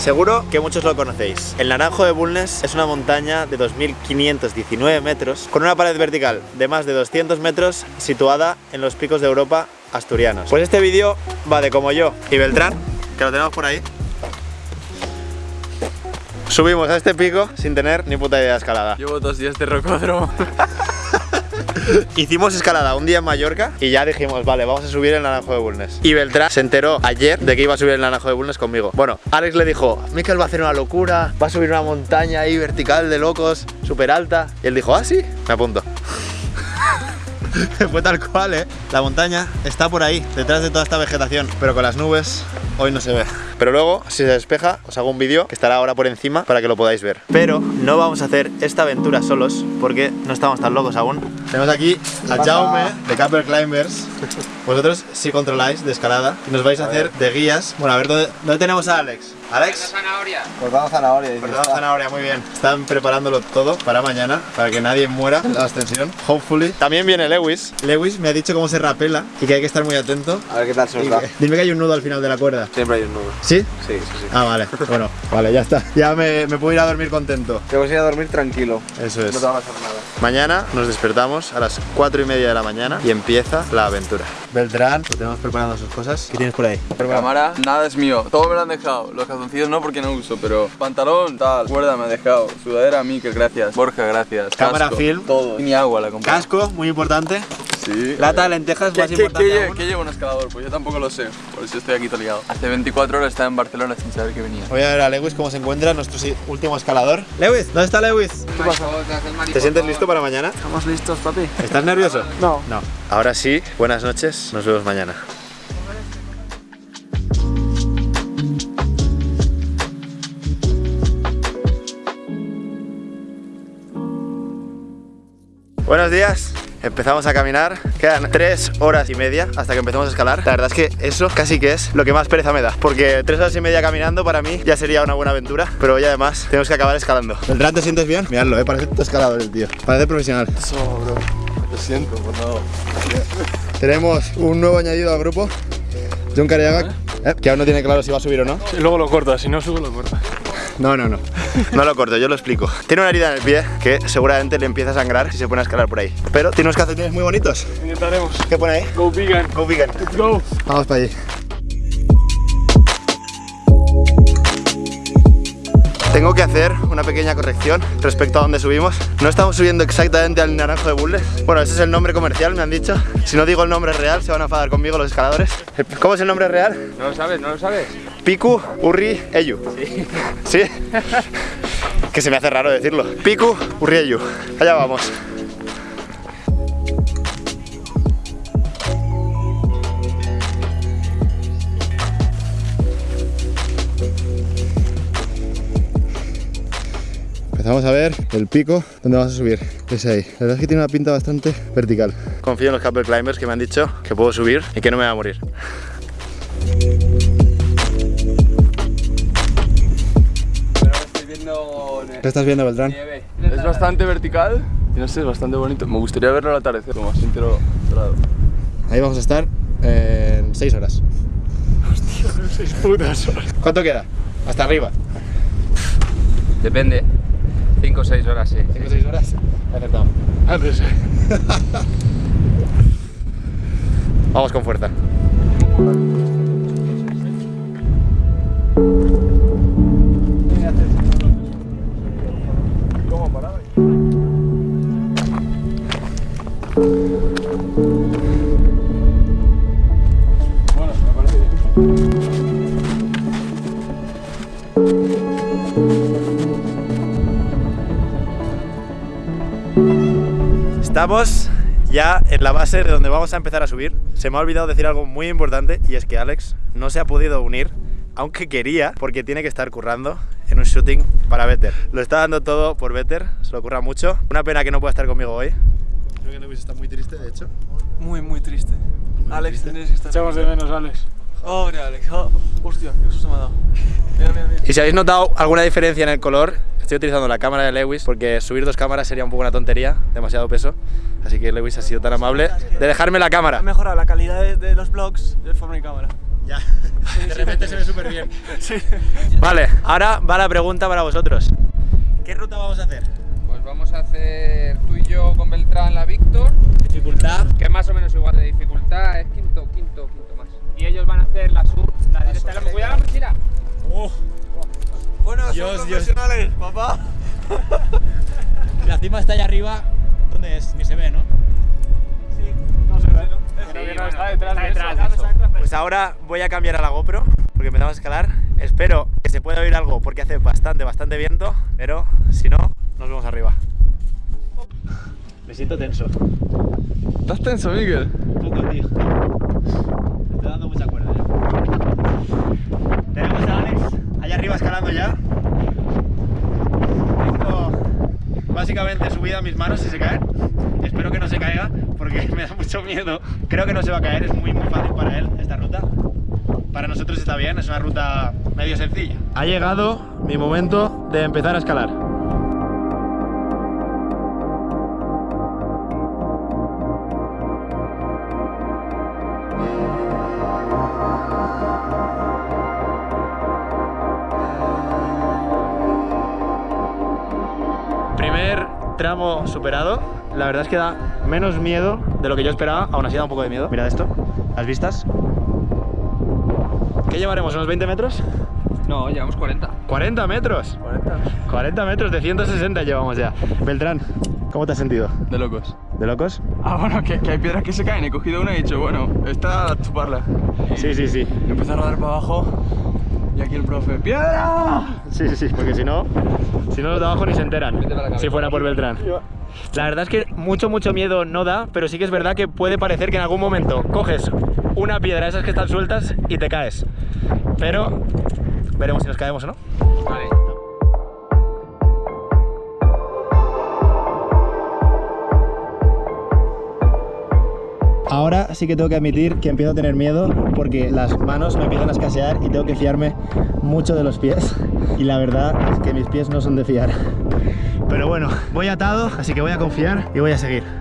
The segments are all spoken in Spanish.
Seguro que muchos lo conocéis. El Naranjo de Bulnes es una montaña de 2.519 metros con una pared vertical de más de 200 metros situada en los picos de Europa asturianos. Pues este vídeo va de como yo y Beltrán, que lo tenemos por ahí. Subimos a este pico sin tener ni puta idea de escalada. Llevo dos días de rocódromo. Hicimos escalada un día en Mallorca y ya dijimos, vale, vamos a subir el Naranjo de Bulnes. Y Beltrán se enteró ayer de que iba a subir el Naranjo de Bulnes conmigo. Bueno, Alex le dijo, Mikel va a hacer una locura, va a subir una montaña ahí vertical de locos, súper alta. Y él dijo, ah, sí, me apunto. Fue tal cual, ¿eh? La montaña está por ahí, detrás de toda esta vegetación, pero con las nubes hoy no se ve. Pero luego, si se despeja, os hago un vídeo que estará ahora por encima para que lo podáis ver. Pero no vamos a hacer esta aventura solos porque no estamos tan locos aún. Tenemos aquí a Jaume de Capper Climbers. Vosotros sí controláis de escalada y nos vais a hacer de guías. Bueno, a ver, ¿dónde, dónde tenemos a Alex? Alex. Cortado zanahoria. dices. Cortado zanahoria, muy bien. Están preparándolo todo para mañana, para que nadie muera en la ascensión. Hopefully. También viene Lewis. Lewis me ha dicho cómo se rapela y que hay que estar muy atento. A ver qué tal se nos da. que- Dime que hay un nudo al final de la cuerda. Siempre hay un nudo. ¿Sí? Sí, sí, sí. Ah, vale. Bueno, vale, ya está. Ya me, me puedo ir a dormir contento. Te vas a ir a dormir tranquilo. Eso es. No te va a pasar nada. Mañana nos despertamos a las 4 y media de la mañana y empieza la aventura. Beltrán, lo tenemos preparando sus cosas. ¿Qué tienes por ahí? Cámara, nada es mío. Todo me lo han dejado. Los calzoncillos no porque no uso, pero pantalón, tal, cuerda me ha dejado. Sudadera, Mikel, gracias. Borja, gracias. Cámara, Casco, film. Todo. Y ni agua la compré. Casco, muy importante. Sí. Lata de lentejas, ¿Qué, más qué, importante aún. qué lleva un escalador? Pues yo tampoco lo sé, por eso estoy aquí todo liado. Hace 24 horas estaba en Barcelona sin saber que venía. Voy a ver a Lewis cómo se encuentra, nuestro último escalador. Lewis, ¿dónde está Lewis? ¿Qué pasa? ¿Te sientes listo para mañana? Estamos listos, papi. ¿Estás nervioso? No. No. Ahora sí, buenas noches, nos vemos mañana. Buenos días. Empezamos a caminar, quedan tres horas y media hasta que empecemos a escalar. La verdad es que eso casi que es lo que más pereza me da, porque tres horas y media caminando para mí ya sería una buena aventura, pero hoy además tenemos que acabar escalando. ¿Beltrán te sientes bien? Miradlo, eh, parece tu escalador el tío, parece profesional. Eso, bro. Lo siento, por no. Tenemos un nuevo añadido al grupo, John Cariaga, eh, que aún no tiene claro si va a subir o no. Y luego lo cortas, si no subo lo cortas. No, no, no. No lo corto, yo lo explico. Tiene una herida en el pie que seguramente le empieza a sangrar si se pone a escalar por ahí. Pero tiene unos calcetines muy bonitos. Intentaremos. ¿Qué pone ahí? Go vegan. Go vegan. Let's go. Vamos para allí. Tengo que hacer una pequeña corrección respecto a donde subimos. No estamos subiendo exactamente al Naranjo de Bulnes. Bueno, ese es el nombre comercial, me han dicho. Si no digo el nombre real, se van a enfadar conmigo los escaladores. ¿Cómo es el nombre real? ¿No lo sabes? ¿No lo sabes? Piku Urri Eyu. Sí. ¿Sí? que se me hace raro decirlo. Piku Urri Eyu. Allá vamos. Empezamos a ver el pico donde vamos a subir. Es ahí. La verdad es que tiene una pinta bastante vertical. Confío en los Capper Climbers que me han dicho que puedo subir y que no me va a morir. ¿Qué estás viendo, Beltrán? nieve. Es bastante vertical y no sé, es bastante bonito. Me gustaría verlo al atardecer, como así entero dorado. Ahí vamos a estar en 6 horas. Seis putas horas. ¿Cuánto queda? Hasta arriba. Depende. 5 o 6 horas, sí. 5 o 6 horas. Acertado. Antes, eh. Vamos con fuerza. Estamos ya en la base de donde vamos a empezar a subir. Se me ha olvidado decir algo muy importante y es que Alex no se ha podido unir, aunque quería, porque tiene que estar currando en un shooting para Better. Lo está dando todo por Better, se lo curra mucho. Una pena que no pueda estar conmigo hoy. Creo que Lewis está muy triste, de hecho. Muy, muy triste. Alex, tienes que estar. Echamos de menos, Alex. Oh, mira, Alex. Oh, hostia, qué susto me ha dado. Mira, mira, mira. Y si habéis notado alguna diferencia en el color, estoy utilizando la cámara de Lewis porque subir dos cámaras sería un poco una tontería, demasiado peso. Así que Lewis ha sido tan amable de dejarme la cámara. Ha mejorado la calidad de, de los vlogs de forma y cámara. Ya, de repente se ve súper bien. Vale, ahora va la pregunta para vosotros. ¿Qué ruta vamos a hacer? Pues vamos a hacer tú y yo con Beltrán la Víctor, Dificultad. que es más o menos igual de dificultad, es quinto, quinto profesionales, papá. La cima está allá arriba. ¿Dónde es? Ni se ve, ¿no? No se ve, ¿no? Sí, Creo que no está detrás está de detrás eso. de eso. Pues ahora voy a cambiar a la GoPro porque empezamos a escalar. Espero que se pueda oír algo porque hace bastante, bastante viento. Pero si no, nos vemos arriba. Me siento tenso. ¿Estás tenso, Miguel? Un poco, tío. Me estoy dando mucha cuerda ya. Tenemos a Alex allá arriba escalando ya. Tengo básicamente subida a mis manos si se caen. Espero que no se caiga porque me da mucho miedo. Creo que no se va a caer, es muy muy fácil para él esta ruta. Para nosotros está bien, es una ruta medio sencilla. Ha llegado mi momento de empezar a escalar. Tramo superado. La verdad es que da menos miedo de lo que yo esperaba. Aún así da un poco de miedo. Mirad esto. ¿Las vistas? ¿Qué llevaremos? ¿Unos 20 metros? No, llevamos 40. 40 metros. 40 metros de 160 llevamos ya. Beltrán, ¿cómo te has sentido? De locos. ¿De locos? Ah, bueno, que, que hay piedras que se caen. He cogido una y he dicho, bueno, esta a chuparla. Sí, sí, sí. Y empecé a rodar para abajo. Y aquí el profe, ¡piedra! Sí, sí, sí, porque si no, si no los de abajo ni se enteran. Si fuera por Beltrán. La verdad es que mucho, mucho miedo no da, pero sí que es verdad que puede parecer que en algún momento coges una piedra de esas que están sueltas y te caes. Pero veremos si nos caemos o no. Vale. Ahora sí que tengo que admitir que empiezo a tener miedo porque las manos me empiezan a escasear y tengo que fiarme mucho de los pies. Y la verdad es que mis pies no son de fiar. Pero bueno, voy atado, así que voy a confiar y voy a seguir.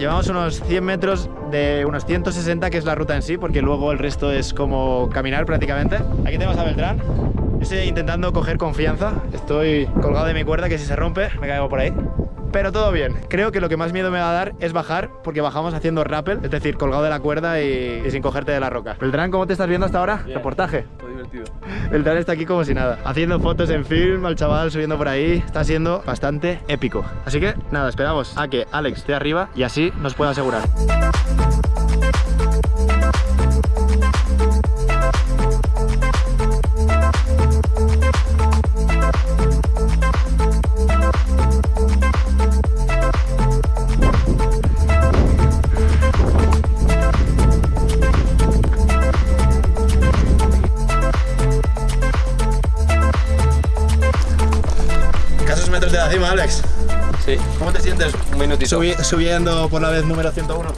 Llevamos unos 100 metros de unos 160 que es la ruta en sí, porque luego el resto es como caminar prácticamente. Aquí tenemos a Beltrán, yo estoy intentando coger confianza, estoy colgado de mi cuerda que si se rompe me caigo por ahí. Pero todo bien, creo que lo que más miedo me va a dar es bajar, porque bajamos haciendo rappel, es decir, colgado de la cuerda y, y sin cogerte de la roca. Beltrán, ¿cómo te estás viendo hasta ahora? Reportaje. Divertido. Beltrán está aquí como si nada, haciendo fotos en film, al chaval subiendo por ahí, está siendo bastante épico. Así que nada, esperamos a que Alex esté arriba y así nos pueda asegurar. Alex. Sí, ¿Cómo te sientes un minutito. Subi- subiendo por la vez número 101?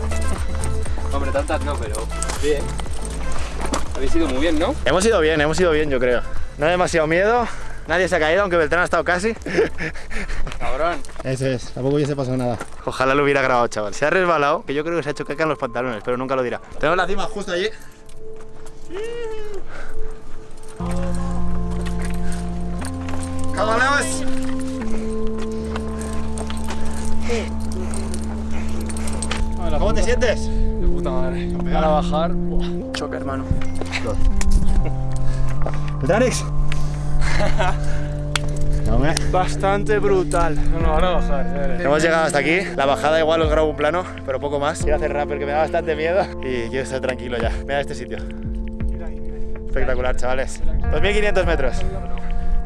Hombre, tantas no, pero bien. Habéis ido muy bien, ¿no? Hemos ido bien, hemos ido bien, yo creo. No hay demasiado miedo, nadie se ha caído, aunque Beltrán ha estado casi. Cabrón. Ese es, tampoco hubiese pasado nada. Ojalá lo hubiera grabado, chaval. Se ha resbalado, que yo creo que se ha hecho caca en los pantalones, pero nunca lo dirá. Tenemos la cima justo allí. ¡Cabalemos! ¿Cómo te sientes? De puta madre. Para bajar, buah, choca, hermano. ¿Alex? No, hombre. Bastante brutal. No, no, ahora bajar. ya veré. Hemos llegado hasta aquí. La bajada igual os grabo un plano, pero poco más. Quiero hacer rappel que me da bastante miedo y quiero estar tranquilo ya. Mira este sitio. Espectacular, chavales. 2.500 metros.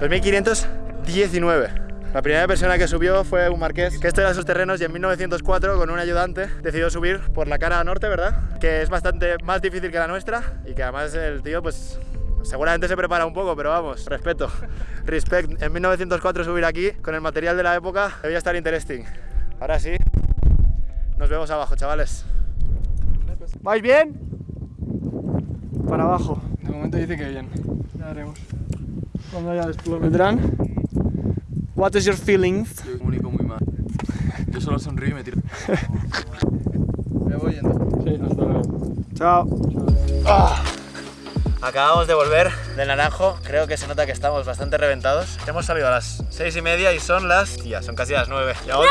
2.519. La primera persona que subió fue un marqués que esto era sus terrenos y en 1904 con un ayudante decidió subir por la cara norte, ¿verdad? Que es bastante más difícil que la nuestra y que además el tío pues seguramente se prepara un poco, pero vamos, respeto. Respect. En 1904 subir aquí con el material de la época debía estar interesting. Ahora sí, Nos vemos abajo, chavales. ¿Vais bien? Para abajo. De momento dice que bien. Ya veremos. Cuando haya después vendrán. What is your feelings? Yo comunico muy mal. Yo solo sonrío y me tiro. me voy yendo. Sí, hasta luego. Chao. Acabamos de volver del naranjo, creo que se nota que estamos bastante reventados. Hemos salido a las seis y media y son las... Tía, son casi las nueve. Y ahora-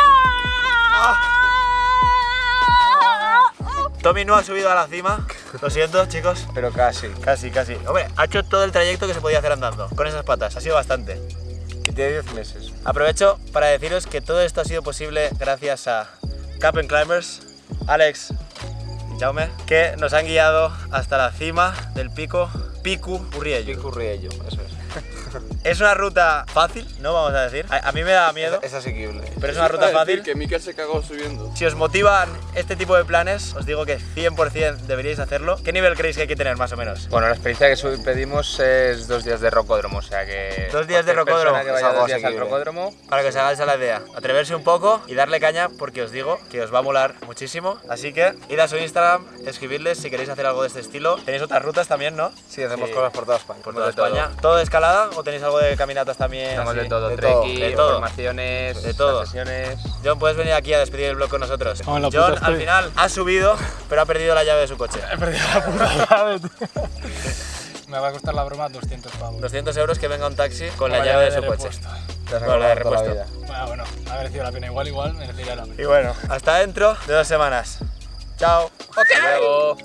¡Ah! Tommy no ha subido a la cima, lo siento chicos. Pero casi. Casi, casi. Hombre, ha hecho todo el trayecto que se podía hacer andando, con esas patas, ha sido bastante. Tiene 10 meses. Aprovecho para deciros que todo esto ha sido posible gracias a Cap Climbers, Alex y Jaume, que nos han guiado hasta la cima del pico Picu Urriello. Pico Riello, eso es. Una ruta fácil, no vamos a decir. A, a mí me da miedo, Es asequible. pero es una ruta fácil. Que Mikel se cagó subiendo. Si os motivan este tipo de planes, os digo que 100% deberíais hacerlo. ¿Qué nivel creéis que hay que tener más o menos? Bueno, la experiencia que pedimos es dos días de rocódromo, o sea que... Dos días de rocódromo, que es vaya dos días al rocódromo, Para que os hagáis a la idea, atreverse un poco y darle caña porque os digo que os va a molar muchísimo. Así que id a su Instagram, escribidles si queréis hacer algo de este estilo. Tenéis otras rutas también, ¿no? Sí, hacemos Sí. cosas por toda España. Por toda todo. España. ¿Todo de escalada o tenéis algo de caminatas también? así? de todo, de todo, trekking, de todo. formaciones, De todo. sesiones... John, puedes venir aquí a despedir el blog con nosotros. John al estoy. final ha subido, pero ha perdido la llave de su coche. He perdido la puta llave, tío. Me va a costar la broma 200 pavos. 200 euros que venga un taxi con la llave de su repuesto. coche. Te has Con la de la repuesto. vida. Bueno, bueno, ha merecido la pena. Igual, igual, merecería la pena. Y bueno, hasta dentro de dos semanas. Chao. Hasta luego.